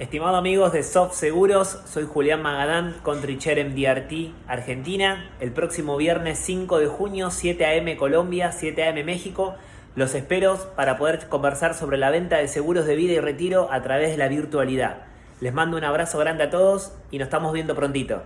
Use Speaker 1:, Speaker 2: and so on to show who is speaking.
Speaker 1: Estimados amigos de Soft Seguros, soy Julián Magadán, Country Chair MDRT Argentina. El próximo viernes 5 de junio, 7 a.m. Colombia, 7 a.m. México. Los espero para poder conversar sobre la venta de seguros de vida y retiro a través de la virtualidad. Les mando un abrazo grande a todos y nos estamos viendo prontito.